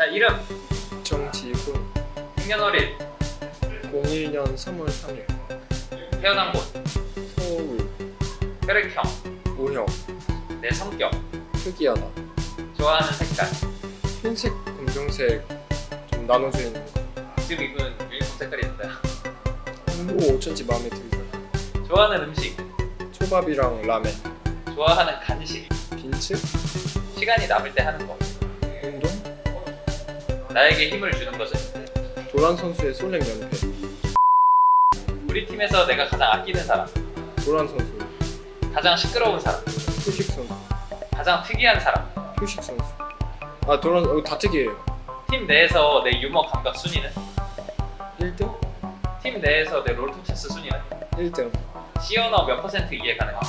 자 이름. 정지훈 생년월일. 01년 3월 3일. 태어난 곳. 서울. 혈액형. O형. 내 성격. 특이하다. 좋아하는 색깔. 흰색 검정색 좀 나눠져 있는 거. 지금 입은 유니폼 색깔이 있는데 오 어쩐지 마음에 들더라. 좋아하는 음식. 초밥이랑 라멘. 좋아하는 간식. 빈츠? 시간이 남을 때 하는 거 나에게 힘을 주는 것은? 도란 선수의 솔랭 연패. 우리 팀에서 내가 가장 아끼는 사람. 도란 선수. 가장 시끄러운 사람. 표식 선수. 가장 특이한 사람. 표식 선수. 아 도란 어, 다 특이해요. 팀 내에서 내 유머 감각 순위는? 1등? 팀 내에서 내 롤토체스 순위는? 1등. 시언어 몇 퍼센트 이해 가능한가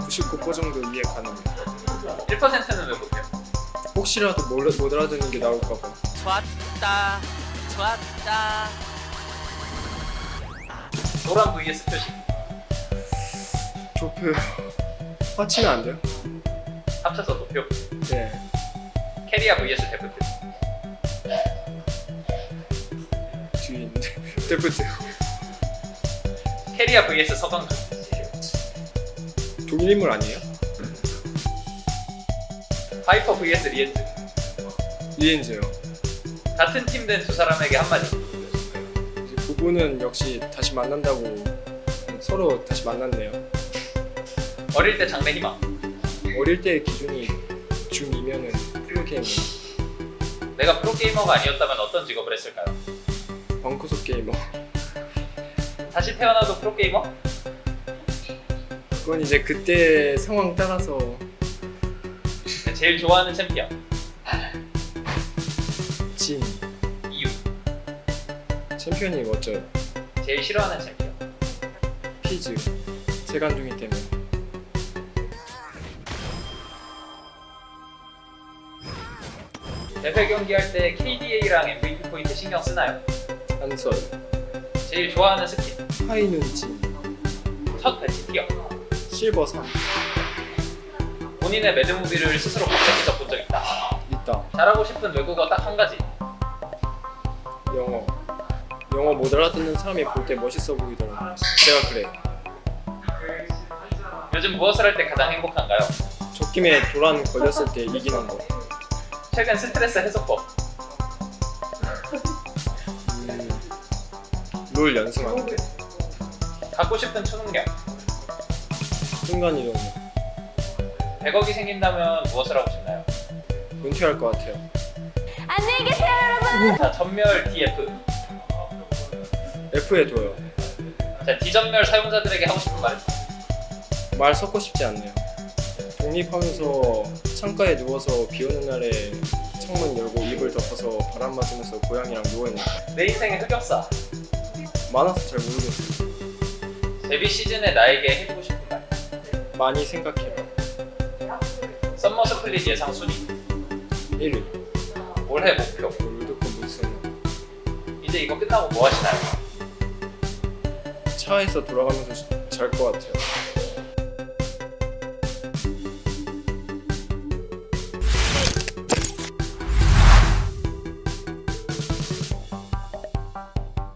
99% 정도 이해 가능해 1%는 왜 못해요? 혹시라도 못, 못 알아듣는 게 나올까봐. 좋았다. 좋았다. 노란 vs 표식 조표. 합치면 안 돼요? 합쳐서 도표. 네. 케리아 vs 데프트 뒤에 있는데. 데프트 케리아 vs 서강준 동일 인물 아니에요? 바이퍼 vs 리헨즈. 리헨즈요. 같은 팀 된 두 사람에게 한마디. 이제 부부는 역시 다시 만난다고 서로 다시 만났네요. 어릴 때 장래 희망. 어릴 때의 기준이 중2면은 프로게이머. 내가 프로게이머가 아니었다면 어떤 직업을 했을까요? 방구석 게이머. 다시 태어나도 프로게이머? 그건 이제 그때 상황 따라서 제일 좋아하는 챔피언. 진. 이유. 챔피언이 멋져요 제일 싫어하는 챔피언. 피즈. 재간둥이 때문에. 대회 경기할 때 KDA랑 MVP 포인트 신경 쓰나요? 한설. 제일 좋아하는 스킨 High Noon 진 첫 배치 tier 실버 3 본인의 mad movie를 스스로 검색해서 본 적 있다. 있다. 잘하고 싶은 외국어 딱 한 가지. 영어. 영어 못 알아듣는 사람이 볼 때 멋있어 보이더라고. 제가 그래. 요즘 무엇을 할 때 가장 행복한가요? 적김에 도란 걸렸을 때 이기는 거. 최근 스트레스 해소법. 음, 롤 연승하는 데 갖고 싶은 초능력. 순간이동 100억이 생긴다면 무엇을 하고 싶나요? 은퇴할 것 같아요. 안녕히 계세요 여러분. 자 전멸 DF F에 둬요. 자 D전멸 사용자들에게 하고 싶은 말. 말 섞고 싶지 않네요. 독립하면서 창가에 누워서 비 오는 날에 창문 열고 이불 덮어서 바람 맞으면서 고양이랑 누워있는 거. 내 인생의 흑역사. 많아서 잘 모르겠어요. 데뷔 시즌에 나에게 해주고 싶은 말. 많이 생각해봐 Summer Split 예상 순위? 1위. 올해 목표. 롤드컵 무슨 이제 이거 끝나고 뭐 하시나요? 차에서 돌아가면서 잘 것 같아요